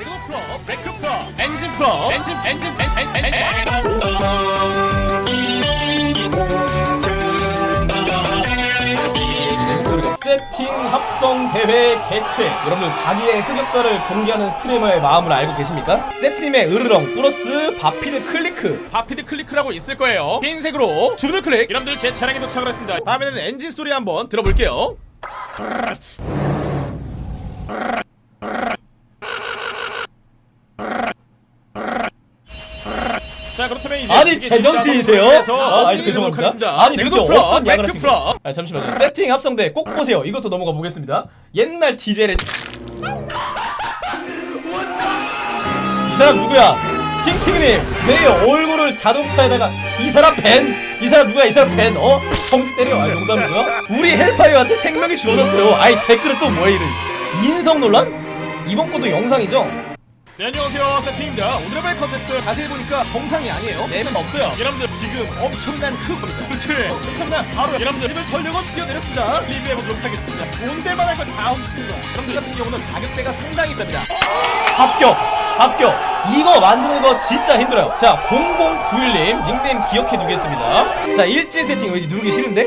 그리고 프로, 브레이크 프로, 엔진 프로, 엔진 엔진 엔진 엔진 세팅 합성 대회 개최. 여러분들 자기의 흑역사를 공개하는 스트리머의 마음을 알고 계십니까? 세트님의 으르렁 플러스 바피드 클리크. 바피드 클리크라고 있을 거예요. 흰색으로 주문을 클릭. 여러분들 제 차량에 도착을 했습니다. 다음에는 엔진 소리 한번 들어볼게요 자 그렇다면 이제 아니 제정신이세요? 아, 아니 죄송합니다. 하겠습니다. 아니 도대체 어떤 야을 브레이크 하신 프로. 거예요? 아 잠시만요. 세팅 합성대 꼭 보세요. 이것도 넘어가 보겠습니다. 옛날 디젤의 이 사람 누구야? 팅팅님 내 얼굴을 자동차에다가 이 사람 벤! 이 사람 누구야? 이 사람 벤! 어? 정지 때려? 아 농담이고요. 우리 헬파이어한테 생명이 주어졌어요. 아이 댓글은 또 뭐야 이런 인성 논란? 이번 것도 영상이죠? 네 안녕하세요. 세팅입니다. 오늘의 컨텐츠 자세히 보니까 정상이 아니에요. 맵은 없어요. 여러분들 지금 엄청난 흑입니다. 그렇지 엄청난 바로 여러분들 집을 털려고 뛰어내렸습니다. 리뷰해보도록 하겠습니다. 온 데만 할거다 훔칩니다. 여러분들 같은 경우는 가격대가 상당히 쌉니다. 합격 합격. 이거 만드는 거 진짜 힘들어요. 자 0091님 닉네임 기억해 두겠습니다. 자 일진 세팅 왠지 누르기 싫은데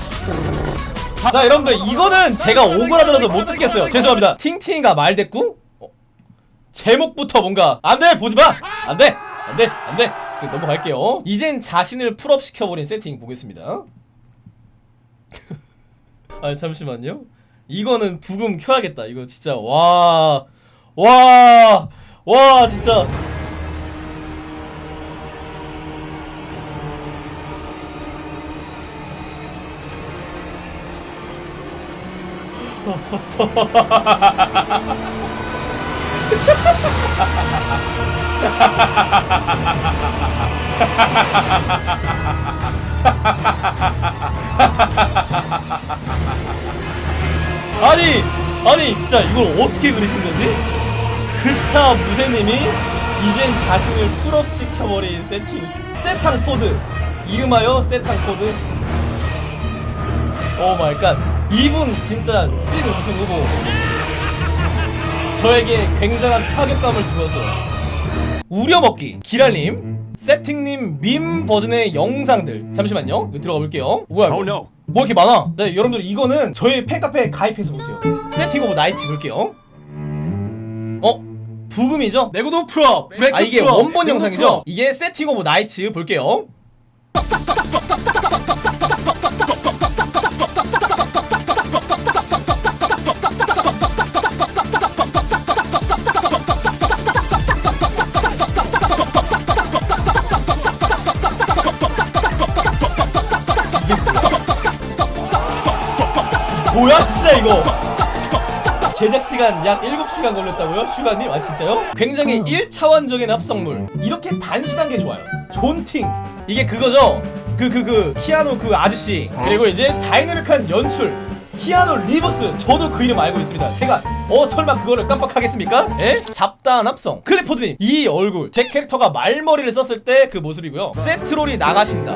자 여러분들 이거는 제가 오그라들어서 못 듣겠어요. 죄송합니다. 팅팅이가 말대꾸? 어? 제목부터 뭔가 안돼 보지마! 안돼 안돼 안돼. 넘어갈게요. 이젠 자신을 full up 시켜버린 세팅 보겠습니다. 아 잠시만요. 이거는 부금 켜야겠다. 이거 진짜 와 와, 와, 진짜. 아니, 아니, 진짜 이걸 어떻게 그리신 거지? 그타 무쇠님이 이젠 자신을 full up 시켜버린 세팅 세탕 포드. 이름하여 세탕 포드. Oh my god 이분 진짜 찐 우승 후보. 저에게 굉장한 타격감을 주어서. 우려먹기 기랄님 세팅님 밈 버전의 영상들. 잠시만요. 들어가 볼게요. 뭐야 이거? Oh, no. 뭐 이렇게 많아? 네 여러분들 이거는 저희 팬카페에 가입해서 보세요. 세팅 오브 나이츠 볼게요. 어? 부금이죠? 내구도 프로 브레이크 아 이게 원본 영상이죠? 이게 세팅 오브 나이츠 볼게요 뭐야 진짜 이거 제작시간 약 7시간 걸렸다고요? 슈가님? 아 진짜요? 굉장히 1차원적인 합성물 이렇게 단순한 게 좋아요 존팅 이게 그거죠? 그 그 그 키아노 그 아저씨 그리고 이제 다이내믹한 연출 키아노 리버스. 저도 그 이름 알고 있습니다. 세간 어 설마 그거를 깜빡하겠습니까? 에? 잡다한 합성. 클리포드님 이 얼굴 제 캐릭터가 말머리를 썼을 때 그 모습이고요. 세트롤이 나가신다.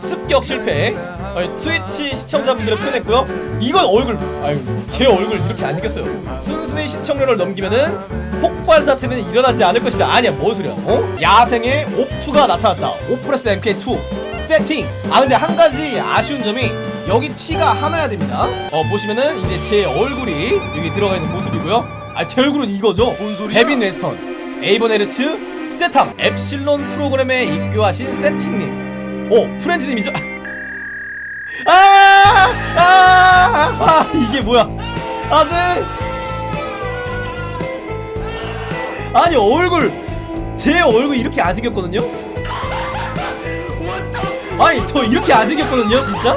습격 실패. 아니, 트위치 시청자분들을 표현했고요. 이건 얼굴 아유 제 얼굴 이렇게 안 생겼어요. 순순히 시청률을 넘기면은 폭발 사태는 일어나지 않을 것이다. 아니야 뭔 소리야 어? 야생의 옵2가 나타났다. 오프레스 MK2 세팅. 아 근데 한 가지 아쉬운 점이 여기 티가 하나야 됩니다. 어 보시면은 이제 제 얼굴이 여기 들어가 있는 모습이고요. 아 제 얼굴은 이거죠? 데빈 웨스턴 에이번 에르츠 세탐 엡실론 프로그램에 입교하신 세팅님. 오 프렌즈님이죠? 아, 아, 아, 아 이게 뭐야? 아네. 아니 얼굴 제 얼굴 이렇게 안 생겼거든요? 아니 저 이렇게 안 생겼거든요 진짜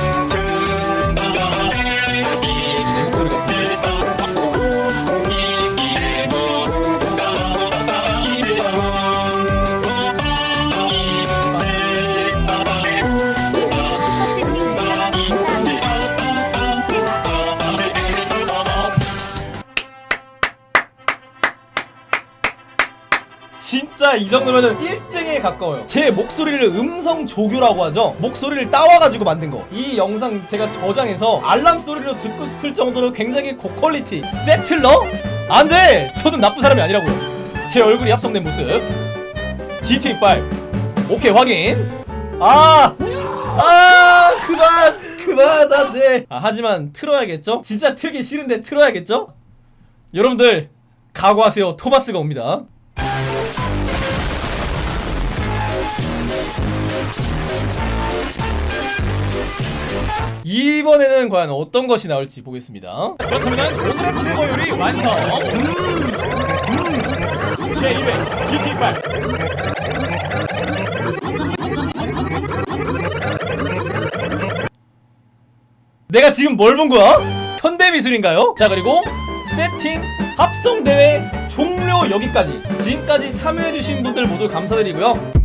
진짜 이 정도면은 1등에 가까워요 제 목소리를 음성 조교라고 하죠 목소리를 따와가지고 만든 거 이 영상 제가 저장해서 알람 소리로 듣고 싶을 정도로 굉장히 고퀄리티 세틀러? 안돼! 저는 나쁜 사람이 아니라고요 제 얼굴이 합성된 모습 GTA5 오케이 확인 아! 아! 그만! 그만 안돼 아, 하지만 틀어야겠죠? 진짜 틀기 싫은데 틀어야겠죠? 여러분들 각오하세요 토마스가 옵니다 이번에는 과연 어떤 것이 나올지 보겠습니다. 그렇다면 오늘의 콤보 요리 완성. 음, 음. 제2회 GT8 내가 지금 뭘 본 거야? 현대미술인가요? 자 그리고 세팅 합성대회 종료 여기까지. 지금까지 참여해주신 분들 모두 감사드리고요.